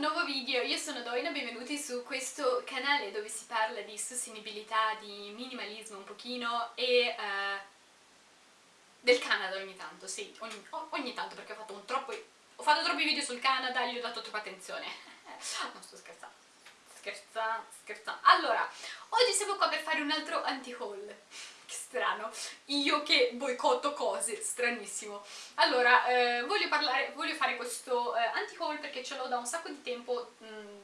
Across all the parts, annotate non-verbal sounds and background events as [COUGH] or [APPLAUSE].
nuovo video, io sono Doina, benvenuti su questo canale dove si parla di sostenibilità, di minimalismo un pochino e uh, del Canada ogni tanto, sì, ogni, ogni tanto perché ho fatto, troppo, ho fatto troppi video sul Canada gli ho dato troppa attenzione, [LAUGHS] non sto scherzando, scherzando, scherzando. Allora, oggi siamo qua per fare un altro anti-haul che [LAUGHS] strano, io che boicotto cose, stranissimo. Allora, eh, voglio, parlare, voglio fare questo eh, anti-haul perché ce l'ho da un sacco di tempo mh, mm,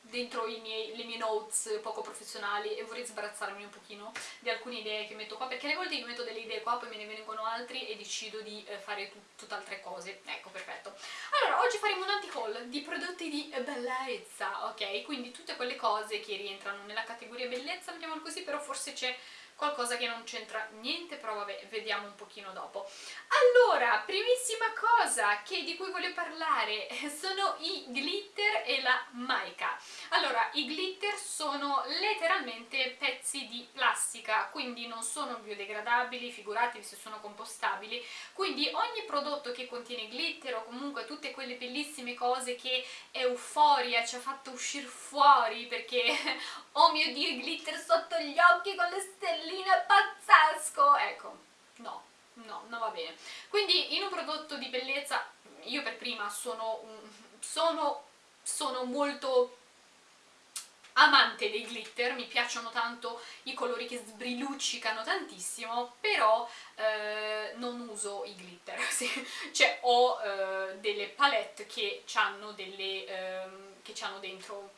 dentro miei, le mie notes poco professionali e vorrei sbarazzarmi un pochino di alcune idee che metto qua, perché alle volte io metto delle idee qua, poi me ne vengono altri e decido di eh, fare tut tutt'altre cose. Ecco, perfetto. Allora, oggi faremo un anti-haul di prodotti di bellezza, ok? Quindi tutte quelle cose che rientrano nella categoria bellezza, mettiamolo così, però forse c'è qualcosa che non c'entra niente, però vabbè, vediamo un pochino dopo. Allora, primissima cosa che, di cui voglio parlare [LAUGHS] sono i glitter e la mica. Allora, i glitter sono letteralmente pezzi di plastica, quindi non sono biodegradabili, figuratevi se sono compostabili, quindi ogni prodotto che contiene glitter o comunque tutte quelle bellissime cose che Euphoria ci ha fatto uscire fuori perché [LAUGHS] oh mio dio glitter sotto gli occhi con le stelline stelline pazzesco ecco no no non va bene quindi in un prodotto di bellezza io per prima sono sono, sono molto amante dei glitter, mi piacciono tanto i colori che sbriluccicano tantissimo, però eh, non uso i glitter, [LAUGHS] sì. cioè ho eh, delle palette che hanno delle, eh, che hanno dentro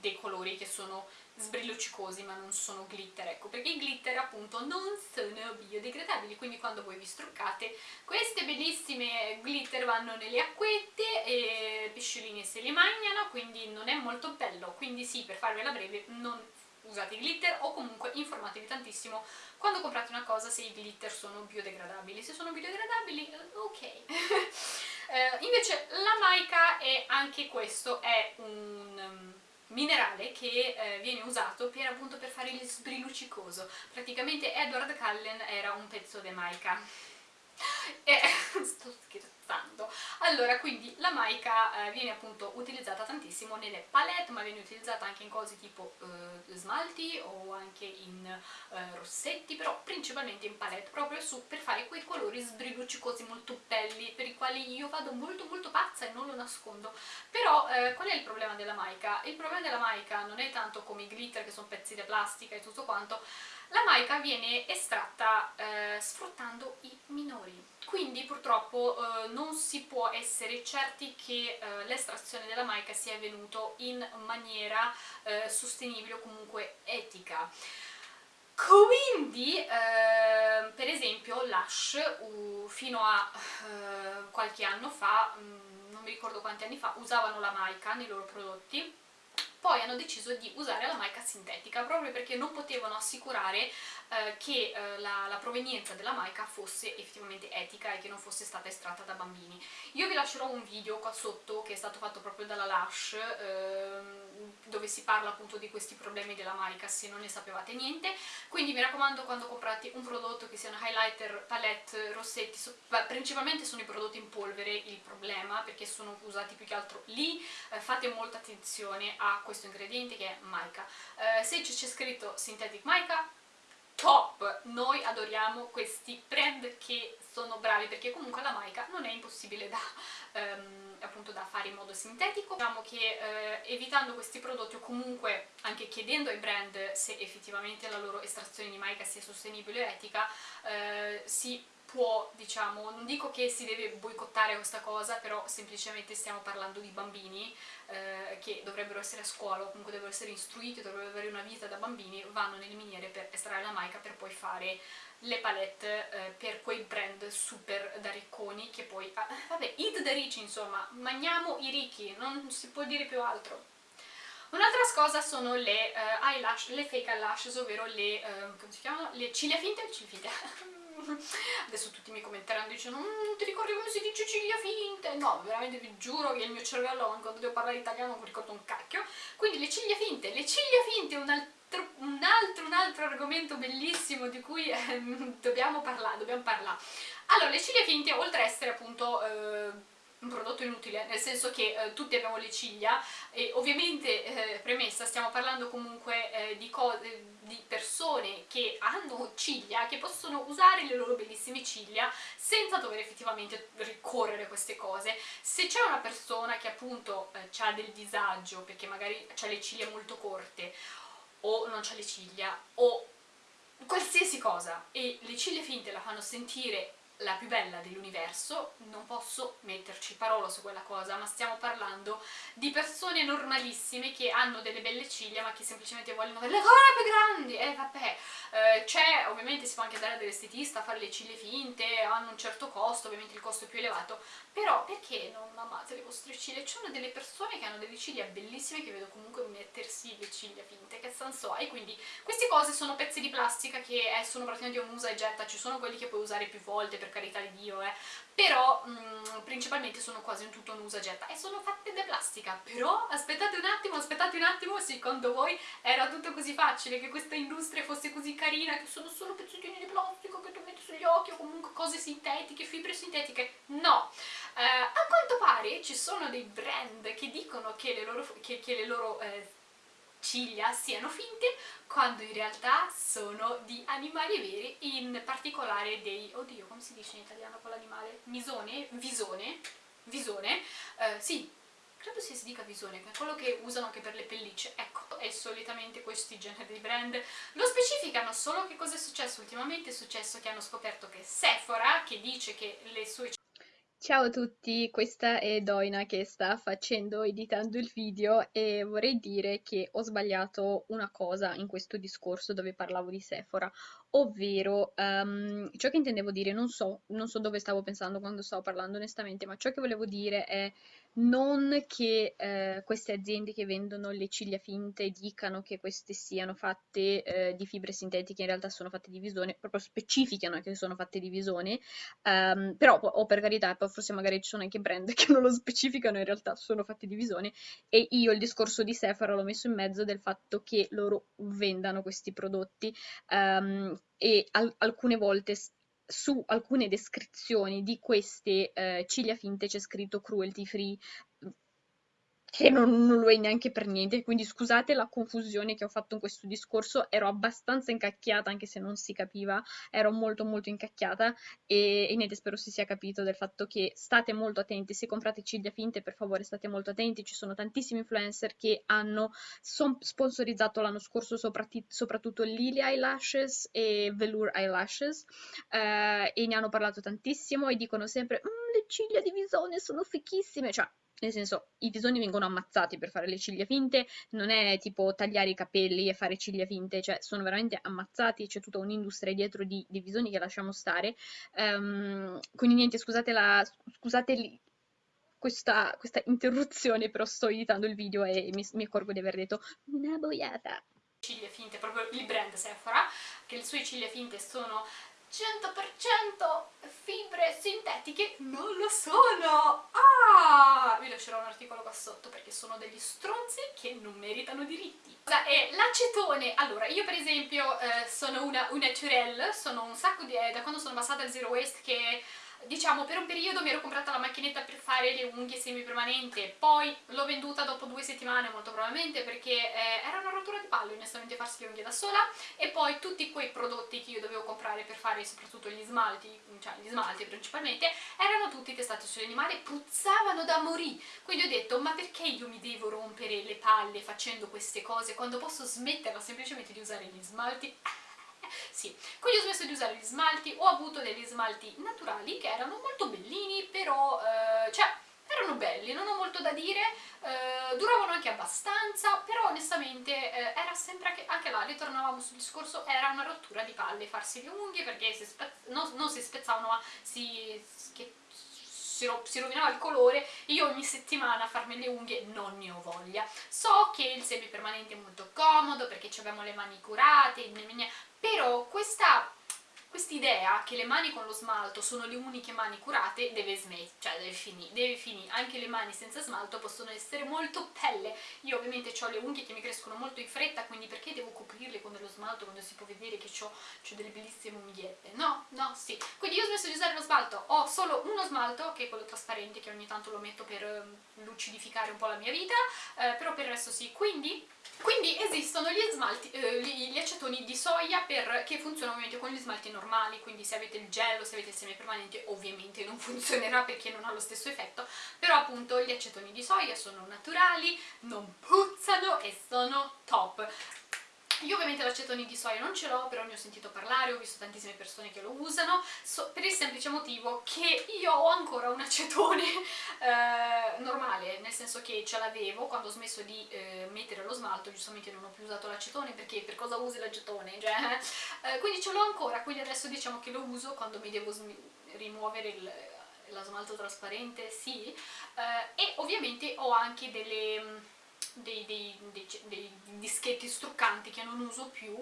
dei colori che sono sbrilluccicosi ma non sono glitter, ecco, perché i glitter appunto non sono biodegradabili, quindi quando voi vi struccate queste bellissime glitter vanno nelle acquette e i pesciolini se li mangiano, quindi non è molto bello, quindi sì, per farvela breve, non usate i glitter o comunque informatevi tantissimo quando comprate una cosa se i glitter sono biodegradabili, se sono biodegradabili ok. [LAUGHS] eh, invece la mica è anche questo, è un minerale che eh, viene usato per, appunto, per fare il sbriluccicoso. Praticamente Edward Cullen era un pezzo di Maica. E, [LAUGHS] sto scherzando. Allora, quindi la mica eh, viene appunto utilizzata tantissimo nelle palette, ma viene utilizzata anche in cose tipo eh, smalti o anche in eh, rossetti, però principalmente in palette, proprio su, per fare quei colori sbriluccicosi molto belli, per i quali io vado molto molto pazza e non lo nascondo. Però eh, qual è il problema della mica? Il problema della mica non è tanto come i glitter che sono pezzi di plastica e tutto quanto, la mica viene estratta eh, sfruttando i minori, quindi purtroppo eh, non si può essere certi che eh, l'estrazione della mica sia avvenuto in maniera eh, sostenibile o comunque etica. Quindi, eh, per esempio, Lush uh, fino a uh, qualche anno fa, mh, mm, non mi ricordo quanti anni fa, usavano la mica nei loro prodotti poi hanno deciso di usare la mica sintetica proprio perché non potevano assicurare eh, che eh, la, la, provenienza della mica fosse effettivamente etica e che non fosse stata estratta da bambini. Io vi lascerò un video qua sotto che è stato fatto proprio dalla Lush ehm, dove si parla appunto di questi problemi della mica se non ne sapevate niente, quindi mi raccomando quando comprate un prodotto che sia un highlighter, palette, rossetti, principalmente sono i prodotti in polvere il problema perché sono usati più che altro lì, eh, fate molta attenzione a questo ingrediente che è mica. Eh, se c'è scritto synthetic mica, top! Noi adoriamo questi brand che sono bravi perché comunque la mica non è impossibile da, ehm, appunto da fare in modo sintetico. Diciamo che eh, evitando questi prodotti o comunque anche chiedendo ai brand se effettivamente la loro estrazione di mica sia sostenibile o etica, eh, si può, diciamo, non dico che si deve boicottare questa cosa, però semplicemente stiamo parlando di bambini eh, che dovrebbero essere a scuola o comunque dovrebbero essere istruiti, dovrebbero avere una vita da bambini, vanno nelle miniere per estrarre la mica per poi fare le palette eh, per quei brand super da ricconi che poi, ah, vabbè, eat the rich insomma, mangiamo i ricchi, non si può dire più altro. Un'altra cosa sono le uh, eyelash, le fake eyelashes, ovvero le, uh? Le ciglia finte, ciglia finte. [LAUGHS] adesso tutti mi commenteranno dicendo non mm, ti ricordi come si dice ciglia finte? no, veramente vi giuro che il mio cervello quando devo parlare italiano non ricordo un cacchio quindi le ciglia finte, le ciglia finte è un altro, un altro, un altro argomento bellissimo di cui eh, dobbiamo parlare, dobbiamo parlare allora le ciglia finte oltre a essere appunto eh, un prodotto inutile, nel senso che eh, tutti abbiamo le ciglia e ovviamente, eh, premessa, stiamo parlando comunque eh, di, di, persone che hanno ciglia, che possono usare le loro bellissime ciglia senza dover effettivamente ricorrere a queste cose. Se c'è una persona che appunto eh, ha del disagio, perché magari ha le ciglia molto corte, o non ha le ciglia, o qualsiasi cosa, e le ciglia finte la fanno sentire la più bella dell'universo, non posso metterci parola su quella cosa, ma stiamo parlando di persone normalissime che hanno delle belle ciglia ma che semplicemente vogliono delle ancora più grandi, e eh, vabbè, eh, c'è, ovviamente si può anche andare dall'estetista fare le ciglia finte, hanno un certo costo, ovviamente il costo è più elevato, però perché non amate le vostre ciglia? Ci sono delle persone che hanno delle ciglia bellissime che vedo comunque mettersi le ciglia finte, che senso ha? E quindi queste cose sono pezzi di plastica che eh, sono praticamente un usa e getta, ci sono quelli che puoi usare più volte, per carità di Dio, eh, però mh, mm, principalmente sono quasi in tutto un usa e getta e sono fatte di plastica, però aspettate un attimo, aspettate un attimo, secondo voi era tutto così facile, che questa industria fosse così carina, che sono solo pezzettini di plastica che tu metti sugli occhi o comunque cose sintetiche, fibre sintetiche? No! Eh, a quanto pare ci sono dei brand che dicono che le loro, che, che le loro eh, ciglia siano finte quando in realtà sono di animali veri, in particolare dei... oddio, come si dice in italiano con l'animale? Misone? Visone? Visone? Eh, sì, credo si dica visone, è quello che usano anche per le pellicce, ecco, e solitamente questi generi di brand lo specificano, solo che cosa è successo ultimamente? È successo che hanno scoperto che Sephora, che dice che le sue Ciao a tutti, questa è Doina che sta facendo, editando il video e vorrei dire che ho sbagliato una cosa in questo discorso dove parlavo di Sephora, ovvero um, ciò che intendevo dire, non so, non so dove stavo pensando quando stavo parlando onestamente, ma ciò che volevo dire è non che eh, queste aziende che vendono le ciglia finte dicano che queste siano fatte eh, di fibre sintetiche, in realtà sono fatte di visone, proprio specificano che sono fatte di visone, um, però o per carità, poi forse magari ci sono anche brand [LAUGHS] che non lo specificano, in realtà sono fatti di visone e io il discorso di Sephora l'ho messo in mezzo del fatto che loro vendano questi prodotti um, e al alcune volte su alcune descrizioni di queste eh, ciglia finte c'è scritto cruelty free, che non, non, lo è neanche per niente, quindi scusate la confusione che ho fatto in questo discorso, ero abbastanza incacchiata anche se non si capiva, ero molto molto incacchiata e, e niente, spero si sia capito del fatto che state molto attenti, se comprate ciglia finte per favore state molto attenti, ci sono tantissimi influencer che hanno sponsorizzato l'anno scorso soprattutto Lily Eyelashes e Velour Eyelashes eh, e ne hanno parlato tantissimo e dicono sempre mm, le ciglia di visone sono fichissime, cioè nel senso, i visoni vengono ammazzati per fare le ciglia finte, non è tipo tagliare i capelli e fare ciglia finte, cioè sono veramente ammazzati, c'è tutta un'industria dietro di, di, visoni che lasciamo stare. Um, quindi niente, scusate, la, scusate questa, questa, interruzione, però sto editando il video e mi, mi accorgo di aver detto una boiata. Ciglia finte, proprio il brand Sephora, che le sue ciglia finte sono 100% fibre sintetiche non lo sono! Ah! Vi lascerò un articolo qua sotto perché sono degli stronzi che non meritano diritti. Cosa è l'acetone? Allora, io per esempio eh, sono una, una Turelle, sono un sacco di... Eh, da quando sono passata al Zero Waste che diciamo per un periodo mi ero comprata la macchinetta per fare le unghie semipermanente poi l'ho venduta dopo due settimane molto probabilmente perché eh, era una rottura di palle onestamente farsi le unghie da sola e poi tutti quei prodotti che io dovevo comprare per fare soprattutto gli smalti cioè gli smalti principalmente erano tutti testati sugli animali puzzavano da morì. Quindi ho detto ma perché io mi devo rompere le palle facendo queste cose quando posso smetterla semplicemente di usare gli smalti sì, quindi ho smesso di usare gli smalti, ho avuto degli smalti naturali che erano molto bellini, però, eh, cioè, erano belli, non ho molto da dire, eh, duravano anche abbastanza, però onestamente eh, era sempre che, anche là, ritornavamo sul discorso, era una rottura di palle farsi le unghie perché si non, non, si spezzavano ma si, che, si, ro si rovinava il colore io ogni settimana a farmi le unghie non ne ho voglia. So che il semipermanente è molto comodo perché abbiamo le mani curate, però questa quest'idea che le mani con lo smalto sono le uniche mani curate deve smettere, cioè deve finire, deve finire. Anche le mani senza smalto possono essere molto belle. Io ovviamente ho le unghie che mi crescono molto in fretta, quindi perché devo coprirle con dello smalto quando si può vedere che ho delle bellissime unghiette? No, no, sì. Quindi io ho smesso di usare lo smalto, ho solo uno smalto, che è quello trasparente, che ogni tanto lo metto per um, lucidificare un po' la mia vita, eh, però per il resto sì. Quindi quindi esistono gli, smalti, eh, gli, acetoni di soia per, che funzionano ovviamente con gli smalti normali, quindi se avete il gel o se avete il semipermanente ovviamente non [LAUGHS] funzionerà perché non ha lo stesso effetto, però appunto gli acetoni di soia sono naturali, non puzzano e sono top. Io ovviamente l'acetone di soia non ce l'ho, però ne ho sentito parlare, ho visto tantissime persone che lo usano, so, per il semplice motivo che io ho ancora un acetone [LAUGHS] eh, normale, nel senso che ce l'avevo quando ho smesso di eh, mettere lo smalto, giustamente non ho più usato l'acetone, perché per cosa usi l'acetone? Cioè, eh, quindi ce l'ho ancora, quindi adesso diciamo che lo uso quando mi devo rimuovere il lo smalto trasparente, sì, eh, e ovviamente ho anche delle dei, dei, dei, dei, dischetti struccanti che non uso più,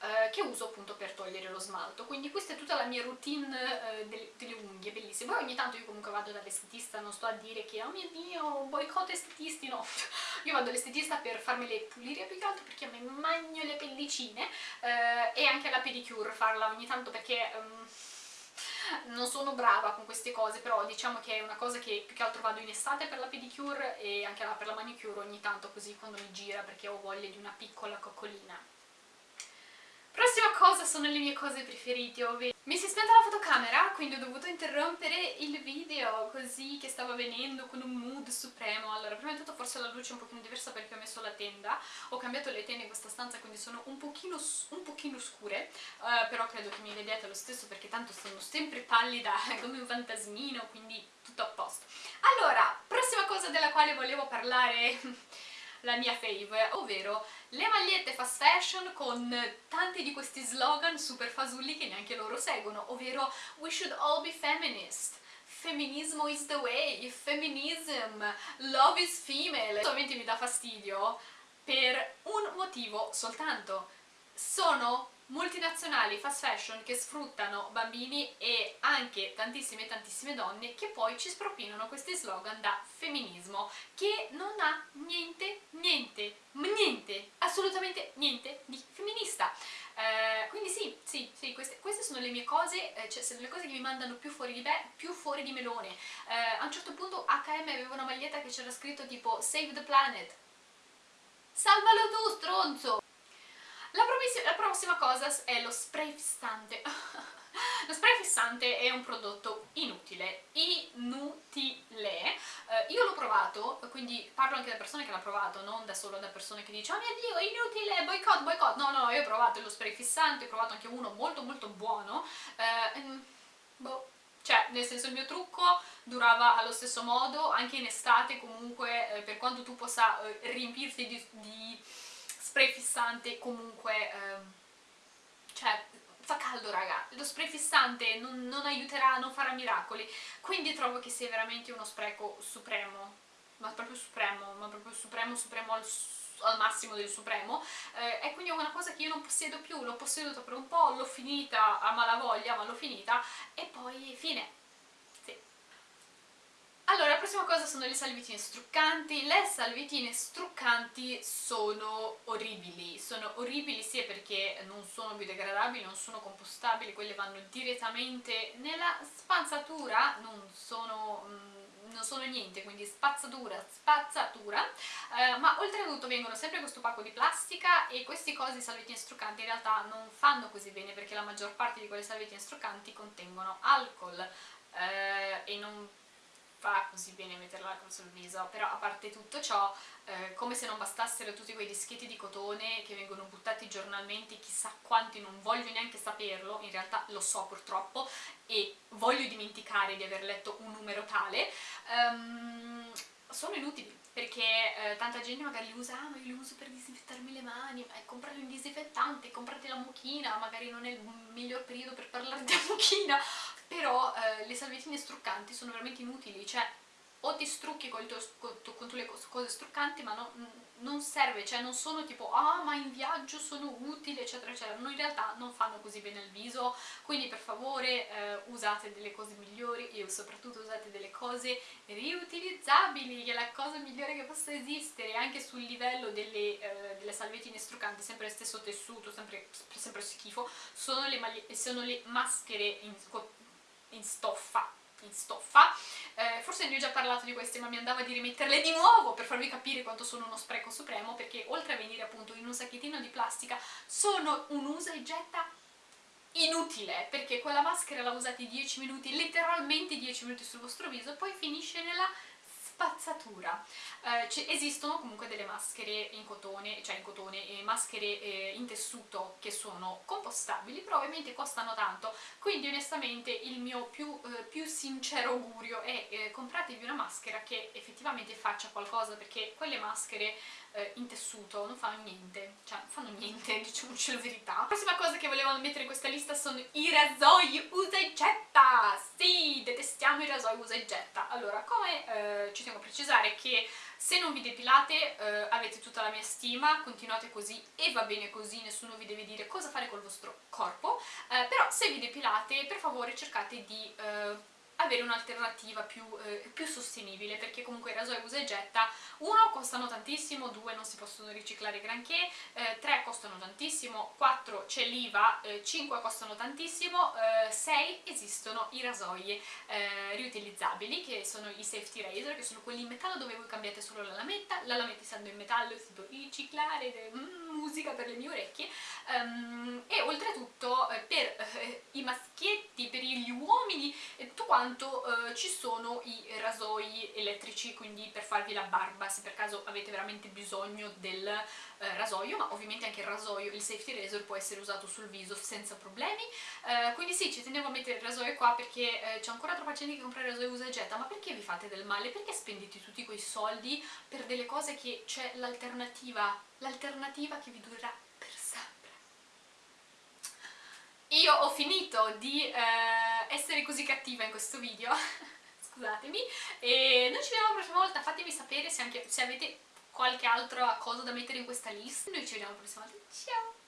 eh, che uso appunto per togliere lo smalto. Quindi questa è tutta la mia routine eh, delle, delle, unghie, bellissima. Poi ogni tanto io comunque vado dall'estetista, non sto a dire che oh mio dio, boicotto estetisti, no. [LAUGHS] Io vado all'estetista per farmele pulire più che altro perché me magno le pellicine eh, e anche la pedicure farla ogni tanto perché... Um, non sono brava con queste cose, però diciamo che è una cosa che più che altro vado in estate per la pedicure e anche per la manicure ogni tanto così quando mi gira perché ho voglia di una piccola coccolina. Prossima cosa sono le mie cose preferite, ovvero mi si è spenta la fotocamera, quindi ho dovuto interrompere il video così che stava venendo con un mood supremo. Allora, prima di tutto forse la luce è un pochino diversa perché ho messo la tenda, ho cambiato le tende in questa stanza quindi sono un pochino, un pochino scure, uh, però credo che mi vediate lo stesso perché tanto sono sempre pallida [LAUGHS] come un fantasmino, quindi tutto a posto. Allora, prossima cosa della quale volevo parlare [LAUGHS] la mia fave, ovvero le magliette fast fashion con tanti di questi slogan super fasulli che neanche loro seguono, ovvero we should all be feminist, femminismo is the way, feminism, love is female. Ovviamente mi dà fastidio per un motivo soltanto. Sono multinazionali fast fashion che sfruttano bambini e anche tantissime tantissime donne che poi ci spropinano questi slogan da femminismo che non ha niente, niente, niente, assolutamente niente di femminista. Eh, quindi sì, sì, sì queste, queste, sono le mie cose, eh, cioè sono le cose che mi mandano più fuori di me, più fuori di melone. Eh, a un certo punto H&M aveva una maglietta che c'era scritto tipo Save the Planet. Salvalo tu, stronzo! Prossima cosa è lo spray fissante. [LAUGHS] lo spray fissante è un prodotto inutile, inutile. Eh, io l'ho provato, quindi parlo anche da persone che l'hanno provato, non da solo da persone che dicono oh mio dio, inutile, boicott, boicott. No, no, io ho provato lo spray fissante, ho provato anche uno molto molto buono. Eh, boh, cioè nel senso il mio trucco durava allo stesso modo anche in estate comunque eh, per quanto tu possa eh, riempirti di, di spray fissante comunque, ehm, cioè fa caldo raga, lo spray fissante non, non, aiuterà, non farà miracoli, quindi trovo che sia veramente uno spreco supremo, ma proprio supremo, ma proprio supremo, supremo al, al massimo del supremo, eh, e quindi è una cosa che io non possiedo più, l'ho posseduto per un po', l'ho finita a malavoglia, ma l'ho finita, e poi fine, allora, la prossima cosa sono le salvietine struccanti. Le salvietine struccanti sono orribili. Sono orribili sia perché non sono biodegradabili, non sono compostabili, quelle vanno direttamente nella spazzatura, non sono... Mm, non sono niente, quindi spazzatura, spazzatura, eh, ma oltretutto vengono sempre questo pacco di plastica e questi cosi salvettine struccanti in realtà non fanno così bene perché la maggior parte di quelle salvettine struccanti contengono alcol eh, e non fa così bene metterla sul viso, però a parte tutto ciò, eh, come se non bastassero tutti quei dischetti di cotone che vengono buttati giornalmente, chissà quanti, non voglio neanche saperlo, in realtà lo so purtroppo, e voglio dimenticare di aver letto un numero tale, um, sono inutili, perché eh, tanta gente magari li usa, ah ma io li uso per disinfettarmi le mani, ma comprate un disinfettante, comprate la mucchina, magari non è il miglior periodo per parlare di [LAUGHS] mucchina, però eh, le salviettine struccanti sono veramente inutili, cioè o ti strucchi con, tuo, con, le cose struccanti ma no, non serve, cioè non sono tipo ah ma in viaggio sono utili eccetera eccetera, no, in realtà non fanno così bene il viso, quindi per favore eh, usate delle cose migliori e soprattutto usate delle cose riutilizzabili, che è la cosa migliore che possa esistere, anche sul livello delle, eh, delle salvettine struccanti, sempre lo stesso tessuto, sempre, sempre schifo, sono le, sono le maschere in, in stoffa in stoffa. Eh, forse ne ho già parlato di queste ma mi andava di rimetterle di nuovo per farvi capire quanto sono uno spreco supremo perché oltre a venire appunto in un sacchettino di plastica sono un usa e getta inutile perché quella maschera la usate 10 minuti, letteralmente 10 minuti sul vostro viso poi finisce nella spazzatura. Eh, esistono comunque delle maschere in cotone, cioè in cotone, e maschere eh, in tessuto che sono compostabili, però ovviamente costano tanto, quindi onestamente il mio più, eh, più sincero augurio è eh, compratevi una maschera che effettivamente faccia qualcosa, perché quelle maschere eh, in tessuto non fanno niente, cioè non fanno niente, [LAUGHS] diciamoci la verità. La prossima cosa che volevo mettere in questa lista sono i rasoi usa e getta! Sì, detestiamo i rasoi usa e getta. Allora, come ci tengo a precisare che se non vi depilate eh, avete tutta la mia stima, continuate così e va bene così, nessuno vi deve dire cosa fare col vostro corpo, eh, però se vi depilate per favore cercate di eh, avere un'alternativa più, eh, più, sostenibile perché comunque i rasoi usa e getta uno costano tantissimo, due non si possono riciclare granché, eh, tre costano tantissimo, quattro c'è l'IVA, eh, cinque costano tantissimo, eh, sei esistono i rasoi eh, riutilizzabili che sono i safety razor che sono quelli in metallo dove voi cambiate solo la lametta, la lametta essendo in metallo si può riciclare, mm, musica per le mie orecchie um, e oltretutto eh, per i maschietti, per gli uomini e tutto quanto eh, ci sono i rasoi elettrici, quindi per farvi la barba, se per caso avete veramente bisogno del eh, rasoio, ma ovviamente anche il rasoio, il safety razor può essere usato sul viso senza problemi, eh, quindi sì, ci tenevo a mettere il rasoio qua perché eh, c'è ancora troppa gente che compra il rasoio usa e getta, ma perché vi fate del male? Perché spendete tutti quei soldi per delle cose che c'è l'alternativa, l'alternativa che vi durerà io ho finito di eh, essere così cattiva in questo video [LAUGHS] scusatemi e noi ci vediamo la prossima volta. Fatemi sapere se, anche, se avete qualche altra cosa da mettere in questa lista. Noi ci vediamo la prossima volta. Ciao